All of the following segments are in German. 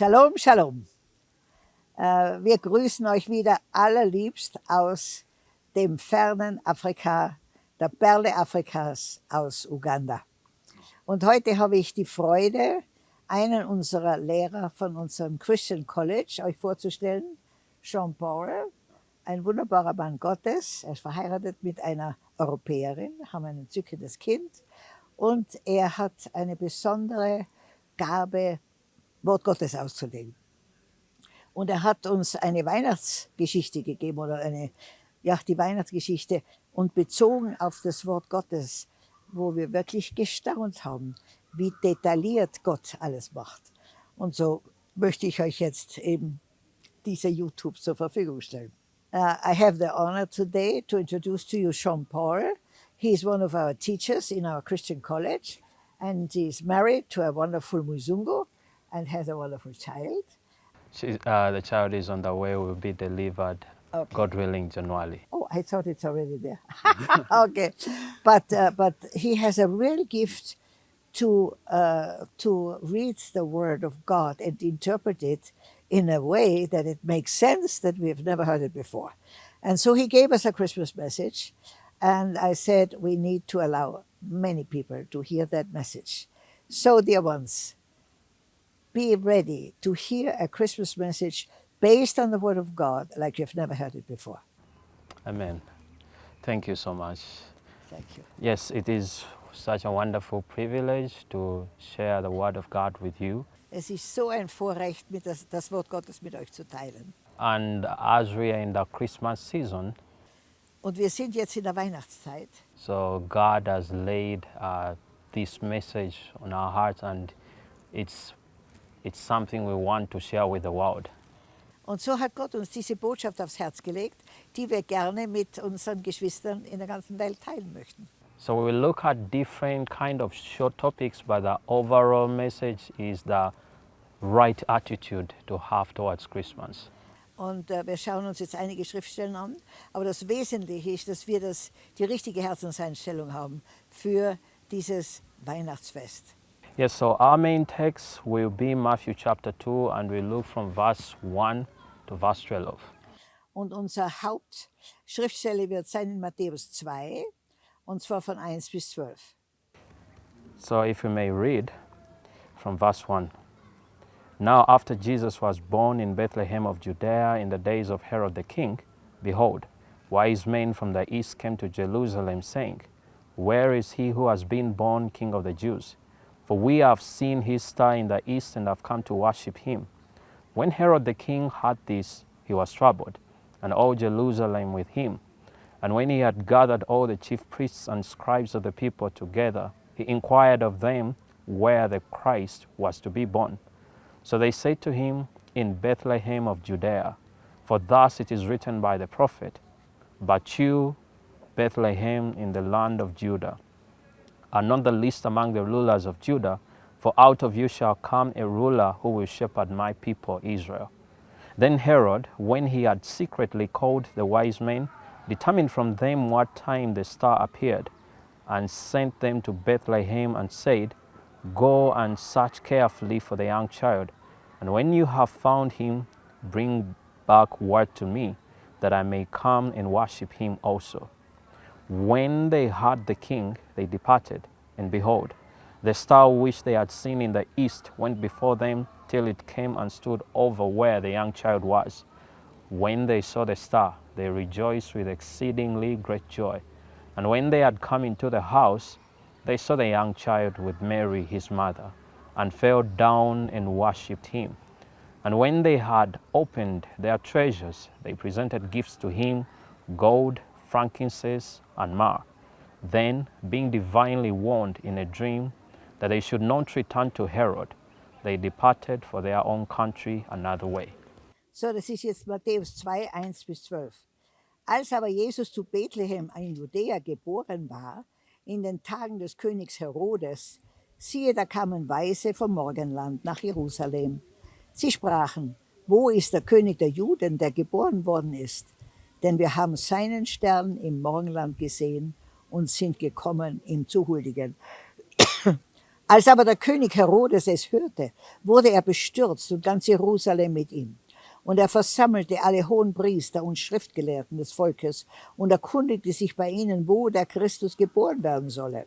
Shalom, Shalom. Äh, wir grüßen euch wieder allerliebst aus dem fernen Afrika, der Perle Afrikas aus Uganda. Und heute habe ich die Freude, einen unserer Lehrer von unserem Christian College euch vorzustellen, Jean Paul, ein wunderbarer Mann Gottes. Er ist verheiratet mit einer Europäerin, haben ein entzückendes Kind und er hat eine besondere Gabe, Wort Gottes auszulegen. Und er hat uns eine Weihnachtsgeschichte gegeben oder eine, ja, die Weihnachtsgeschichte und bezogen auf das Wort Gottes, wo wir wirklich gestaunt haben, wie detailliert Gott alles macht. Und so möchte ich euch jetzt eben diese YouTube zur Verfügung stellen. Uh, I have the honor today to introduce to you Sean Paul. He is one of our teachers in our Christian college and he's married to a wonderful Muzungu and has a wonderful child. She, uh, the child is on the way, will be delivered, Okay. God willing, January. Oh, I thought it's already there. okay, but uh, but he has a real gift to uh, to read the Word of God and interpret it in a way that it makes sense that we have never heard it before. And so he gave us a Christmas message, and I said we need to allow many people to hear that message. So, dear ones, be ready to hear a Christmas message based on the Word of God like you've never heard it before. Amen. Thank you so much. Thank you. Yes, it is such a wonderful privilege to share the Word of God with you. Es ist so ein Vorrecht, das, das Wort Gottes mit euch zu teilen. And as we are in the Christmas season, Und wir sind jetzt in der Weihnachtszeit. so God has laid uh, this message on our hearts, and it's, it's something we want to share with the world. Und so hat Gott uns diese Botschaft aufs Herz gelegt, die wir gerne mit unseren Geschwistern in der ganzen Welt teilen möchten. So we will look at different kind of short topics, but the overall message is the right attitude to have towards Christmas. Und äh, wir schauen uns jetzt einige Schriftstellen an. Aber das Wesentliche ist, dass wir das, die richtige Herzenseinstellung haben für dieses Weihnachtsfest. Yes, so our main text will be Matthew chapter 2, and we look from verse 1 to verse 12. Und unsere Hauptschriftstelle wird sein in Matthäus 2, und zwar von 1 bis 12. So if you may read from verse 1. Now, after Jesus was born in Bethlehem of Judea in the days of Herod the king, behold, wise men from the east came to Jerusalem, saying, Where is he who has been born king of the Jews? For we have seen his star in the east and have come to worship him. When Herod the king heard this, he was troubled, and all Jerusalem with him. And when he had gathered all the chief priests and scribes of the people together, he inquired of them where the Christ was to be born. So they said to him, In Bethlehem of Judea, for thus it is written by the prophet, But you, Bethlehem, in the land of Judah, are not the least among the rulers of Judah, for out of you shall come a ruler who will shepherd my people Israel. Then Herod, when he had secretly called the wise men, determined from them what time the star appeared, and sent them to Bethlehem and said, Go and search carefully for the young child, and when you have found him, bring back word to me, that I may come and worship him also. When they heard the king, they departed, and behold, the star which they had seen in the east went before them till it came and stood over where the young child was. When they saw the star, they rejoiced with exceedingly great joy. And when they had come into the house, they saw the young child with Mary his mother, and fell down and worshipped him. And when they had opened their treasures, they presented gifts to him gold, frankincense, and myrrh. Then, being divinely warned in a dream that they should not return to Herod, they departed for their own country another way. So, das ist jetzt Matthäus 2, 1 bis 12. Als aber Jesus zu Bethlehem in Judäa geboren war, in den Tagen des Königs Herodes, siehe, da kamen Weise vom Morgenland nach Jerusalem. Sie sprachen, wo ist der König der Juden, der geboren worden ist? Denn wir haben seinen Stern im Morgenland gesehen und sind gekommen, ihm zu huldigen. Als aber der König Herodes es hörte, wurde er bestürzt und ganz Jerusalem mit ihm. Und er versammelte alle hohen Priester und Schriftgelehrten des Volkes und erkundigte sich bei ihnen, wo der Christus geboren werden solle.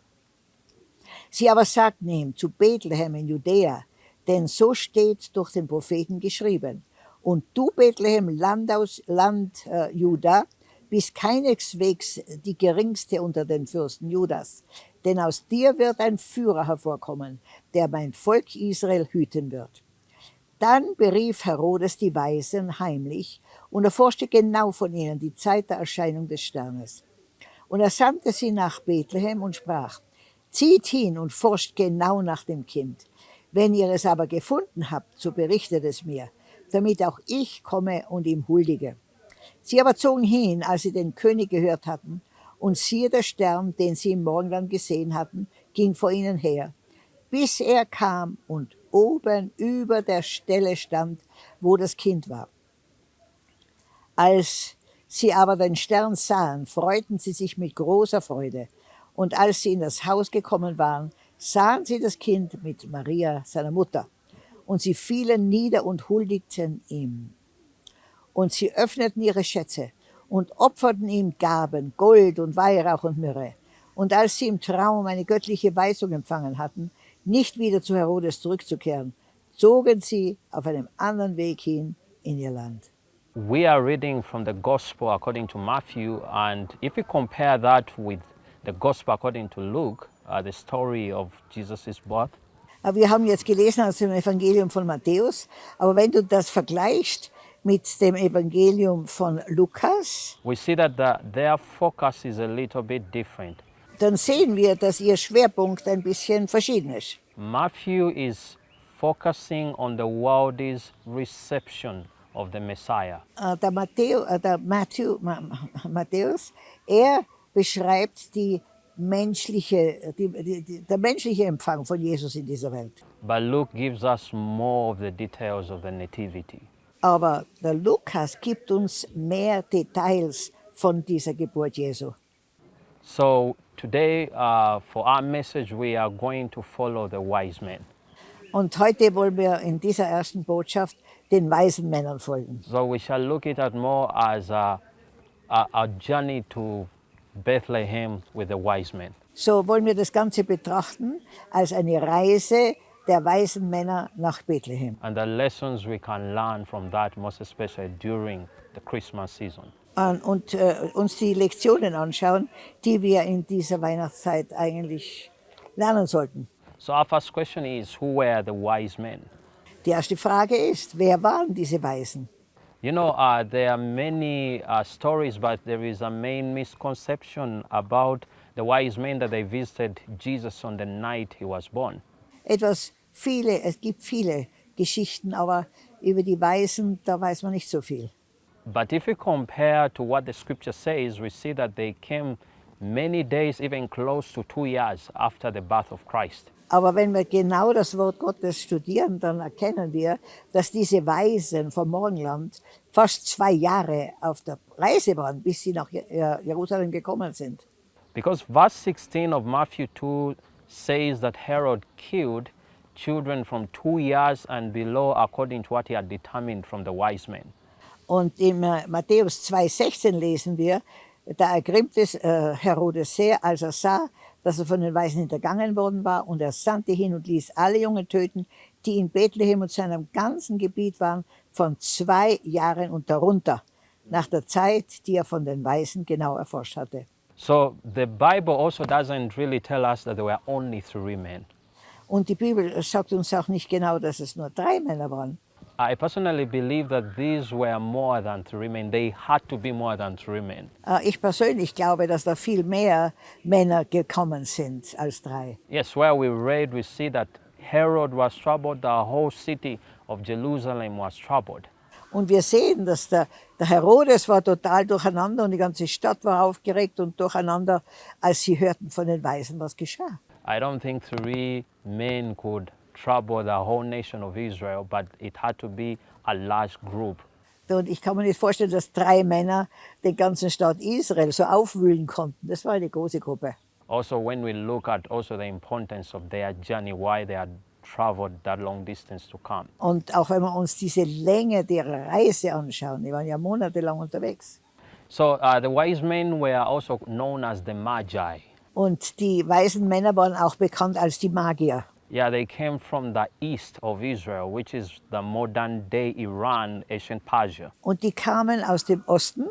Sie aber sagten ihm zu Bethlehem in Judäa, denn so steht durch den Propheten geschrieben. Und du, Bethlehem, Land aus Land äh, Juda, bist keineswegs die geringste unter den Fürsten Judas, denn aus dir wird ein Führer hervorkommen, der mein Volk Israel hüten wird. Dann berief Herodes die Weisen heimlich und erforschte genau von ihnen die Zeit der Erscheinung des Sternes. Und er sandte sie nach Bethlehem und sprach, zieht hin und forscht genau nach dem Kind. Wenn ihr es aber gefunden habt, so berichtet es mir, damit auch ich komme und ihm huldige. Sie aber zogen hin, als sie den König gehört hatten, und siehe der Stern, den sie im Morgenland gesehen hatten, ging vor ihnen her, bis er kam und oben über der Stelle stand, wo das Kind war. Als sie aber den Stern sahen, freuten sie sich mit großer Freude. Und als sie in das Haus gekommen waren, sahen sie das Kind mit Maria, seiner Mutter, und sie fielen nieder und huldigten ihm. Und sie öffneten ihre Schätze und opferten ihm Gaben, Gold und Weihrauch und Myrrhe. Und als sie im Traum eine göttliche Weisung empfangen hatten, nicht wieder zu Herodes zurückzukehren, zogen sie auf einem anderen Weg hin in ihr Land. We are reading from the Gospel according to Matthew, and if we compare that with the Gospel according to Luke, uh, the story of Jesus' birth. Wir haben jetzt gelesen aus dem Evangelium von Matthäus, aber wenn du das vergleichst mit dem Evangelium von Lukas, we see that the, their focus is a little bit different. dann sehen wir, dass ihr Schwerpunkt ein bisschen verschieden ist. Matthew is focusing on the world's reception of the Messiah. Äh, Der, Matthäu, äh, der Matthew, Ma- Matthäus, er beschreibt die menschliche, die, die, der menschliche Empfang von Jesus in dieser Welt. But Luke gives us more of the details of the Nativity. Aber der Lukas gibt uns mehr Details von dieser Geburt Jesu. So today, uh, for our message, we are going to follow the wise men. Und heute wollen wir in dieser ersten Botschaft den weisen Männern folgen. So we shall look at it more as a, a, a journey to Bethlehem with the wise men. So wollen wir das Ganze betrachten als eine Reise der weisen Männer nach Bethlehem. and the lessons we can learn from that, most especially during the Christmas season. Und, und äh, uns die Lektionen anschauen, die wir in dieser Weihnachtszeit eigentlich lernen sollten. So our first question is, who were the wise men? Die erste Frage ist, wer waren diese Weisen? You know, uh, there are many uh, stories, but there is a main misconception about the wise men that they visited Jesus on the night he was born. Etwas viele, es gibt viele Geschichten, aber über die Weisen, da weiß man nicht so viel. But if we compare to what the scripture says, we see that they came many days, even close to two years after the birth of Christ. Aber wenn wir genau das Wort Gottes studieren, dann erkennen wir, dass diese Weisen vom Morgenland fast zwei Jahre auf der Reise waren, bis sie nach äh, Jerusalem gekommen sind. Because verse 16 of Matthew 2 says that Herod killed children from two years and below according to what he had determined from the wise men. Und in äh, Matthäus 2,16 lesen wir, da ergrimmt es äh, Herodes sehr, als er sah, dass er von den Weisen hintergangen worden war, und er sandte hin und ließ alle Jungen töten, die in Bethlehem und seinem ganzen Gebiet waren, von zwei Jahren und darunter, nach der Zeit, die er von den Weisen genau erforscht hatte. So the Bible also doesn't really tell us that there were only three men. Und die Bibel sagt uns auch nicht genau, dass es nur drei Männer waren. I personally believe that these were more than three men. They had to be more than three men. Äh, Ich persönlich glaube, dass da viel mehr Männer gekommen sind als drei. Yes, where we read, we see that Herod was troubled, the whole city of Jerusalem was troubled. Und wir sehen, dass der, der Herodes war total durcheinander und die ganze Stadt war aufgeregt und durcheinander, als sie hörten von den Weisen, was geschah. I don't think three men could trouble the whole nation of Israel, but it had to be a large group. Und ich kann mir nicht vorstellen, dass drei Männer den ganzen Staat Israel so aufwühlen konnten. Das war eine große Gruppe. Also, when we look at also the importance of their journey, why they had traveled that long distance to come. Und auch wenn wir uns diese Länge der Reise anschauen, die waren ja monatelang unterwegs. So uh, the wise men were also known as the Magi. Und die weisen Männer waren auch bekannt als die Magier. Yeah, they came from the east of Israel, which is the modern day Iran, ancient Persia. Und die kamen aus dem Osten.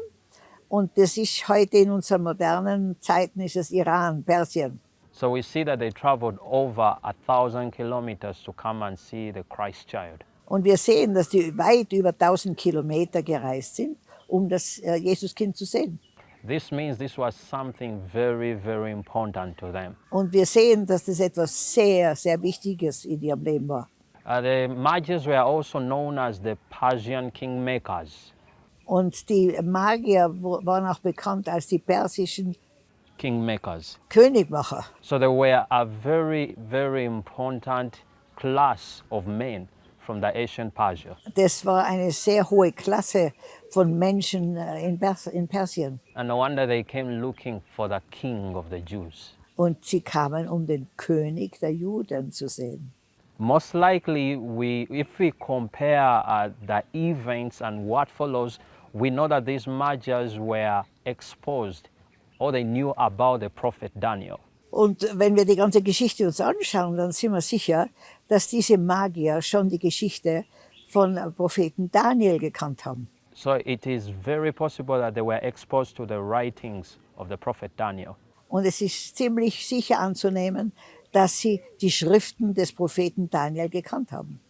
Und das ist heute in unseren modernen Zeiten ist es Iran, Persien. So we see that they traveled over a thousand kilometers to come and see the Christ child. Und wir sehen, dass die weit über 1000 Kilometer gereist sind, um das äh, Jesuskind zu sehen. This means this was something very, very important to them. Und wir sehen, dass das etwas sehr, sehr Wichtiges in ihrem Leben war. Uh, the Magi's were also known as the Persian kingmakers. Und die Magier waren auch bekannt als die persischen Kingmakers. Königmacher. So they were a very, very important class of men from the ancient Persia. Das war eine sehr hohe Klasse von Menschen äh, in, Pers in Persien. And no wonder they came looking for the king of the Jews. Und sie kamen, um den König der Juden zu sehen. Most likely, we, if we compare uh, the events and what follows, we know that these Magi's were exposed or they knew about the prophet Daniel. Und wenn wir die ganze Geschichte uns anschauen, dann sind wir sicher, dass diese Magier schon die Geschichte von Propheten Daniel gekannt haben. So it is very possible that they were exposed to the writings of the prophet Daniel. Und es ist ziemlich sicher anzunehmen, dass sie die Schriften des Propheten Daniel gekannt haben.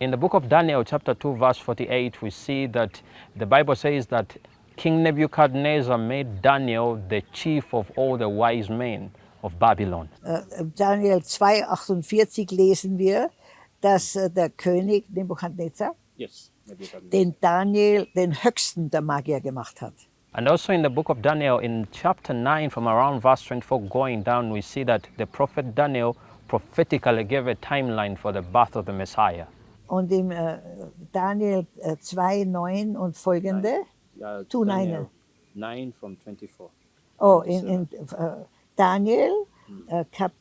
In the book of Daniel, chapter 2, verse 48, we see that the Bible says that King Nebuchadnezzar made Daniel the chief of all the wise men of Babylon. Äh, Daniel 2,48 lesen wir, dass äh, der König Nebuchadnezzar Yes. den Daniel den höchsten der Magier gemacht hat. And also in the book of Daniel, in chapter 9, from around verse 24 going down, we see that the prophet Daniel prophetically gave a timeline for the birth of the Messiah. Und im äh, Daniel äh, 2,9 und folgende, Two Daniel 9 from 24. oh, in, in äh, Daniel äh, Kap,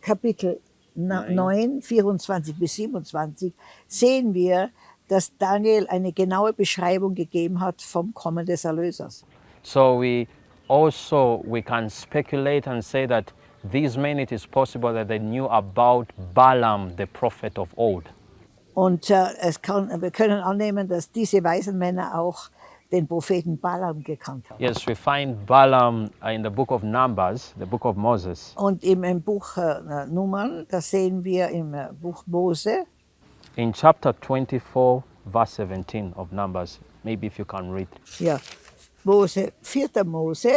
Kapitel Nein. 9, 24 bis 27, sehen wir, dass Daniel eine genaue Beschreibung gegeben hat vom Kommen des Erlösers. So we also we can speculate and say that these men it is possible that they knew about Balaam, the prophet of old. Und äh, es kann, wir können annehmen, dass diese weisen Männer auch den Propheten Balaam gekannt haben. Yes, we find Balaam uh, in the book of Numbers, the book of Moses. Und im, im Buch äh, Nummern, das sehen wir im äh, Buch Mose, In chapter 24, verse 17 of Numbers, maybe if you can read. ja, Mose, 4. Mose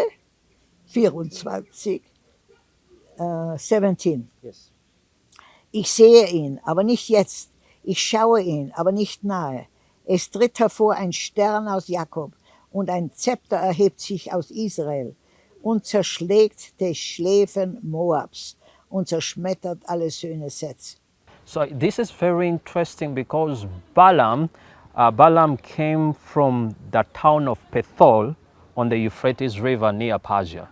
24, äh, 17. Yes. Ich sehe ihn, aber nicht jetzt. Ich schaue ihn, aber nicht nahe. Es tritt hervor ein Stern aus Jakob und ein Zepter erhebt sich aus Israel und zerschlägt die Schläfen Moabs und zerschmettert alle Söhne Seths. So this is very interesting because Balaam, uh, Balaam came from the town of Pethol on the Euphrates River near Persia.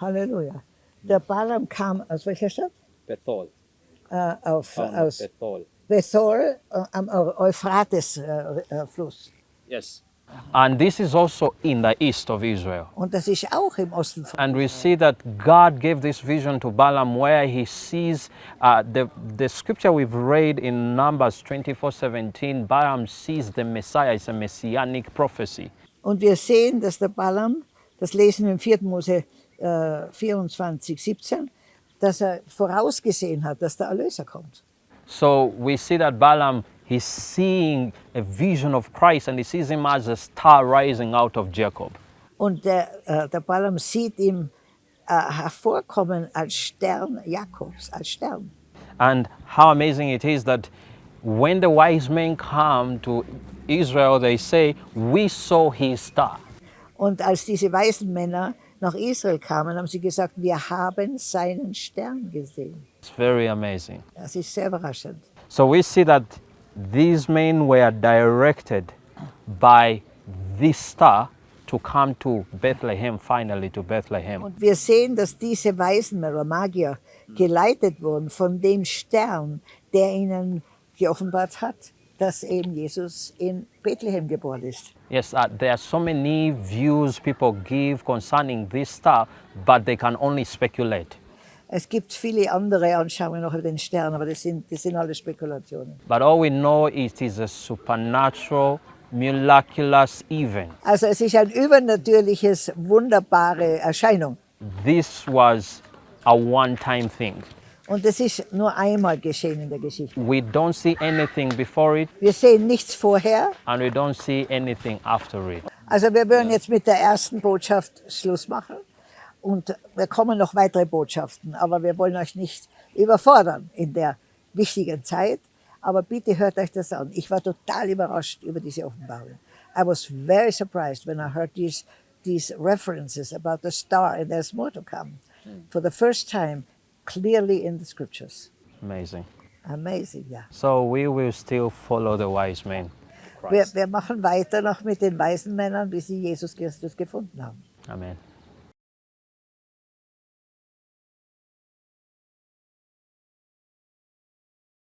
Halleluja. Der Balaam kam aus welcher Stadt? Bethol. Äh, auf, aus Bethol. Bethol äh, am Euphrates-Fluss. Yes. And this is also in the east of Israel. Und das ist auch im Osten von And we see that God gave this vision to Balaam where he sees uh, the, the scripture we've read in Numbers 24 17. Balaam sees the Messiah, it's a messianic prophecy. Und wir sehen, dass der Balaam, das lesen wir im 4. Mose äh, 24, 17, dass er vorausgesehen hat, dass der Erlöser kommt. So we see that Balaam, he's seeing a vision of Christ and he sees him as a star rising out of Jacob. Und der, äh, der Balaam sieht ihm äh, hervorkommen als Stern Jakobs, als Stern. And how amazing it is that when the wise men come to Israel, they say, We saw his star. Und als diese weißen Männer nach Israel kamen, haben sie gesagt, wir haben seinen Stern gesehen. It's very amazing. Das ist sehr überraschend. So we see that these men were directed by this star to come to Bethlehem, finally to Bethlehem. Und wir sehen, dass diese Weisen oder Magier geleitet wurden von dem Stern, der ihnen geoffenbart hat, dass eben Jesus in Bethlehem geboren ist. Yes, uh, there are so many views people give concerning this star, but they can only speculate. Es gibt viele andere Anschauungen noch über den Stern, aber das sind, das sind alle Spekulationen. But all we know is it is a supernatural, miraculous event. Also es ist ein übernatürliches, wunderbare Erscheinung. This was a one-time thing. Und es ist nur einmal geschehen in der Geschichte. We don't see anything before it, Wir sehen nichts vorher. and we don't see anything after it. Also wir würden jetzt mit der ersten Botschaft Schluss machen. Und wir kommen noch weitere Botschaften, aber wir wollen euch nicht überfordern in der wichtigen Zeit. Aber bitte hört euch das an. Ich war total überrascht über diese Offenbarung. I was very surprised when I heard these, these references about the star and there's more to come. For the first time, clearly in the scriptures. Amazing. Amazing, ja. So we will still follow the wise men. Wir, wir machen weiter noch mit den weisen Männern, wie sie Jesus Christus gefunden haben. Amen.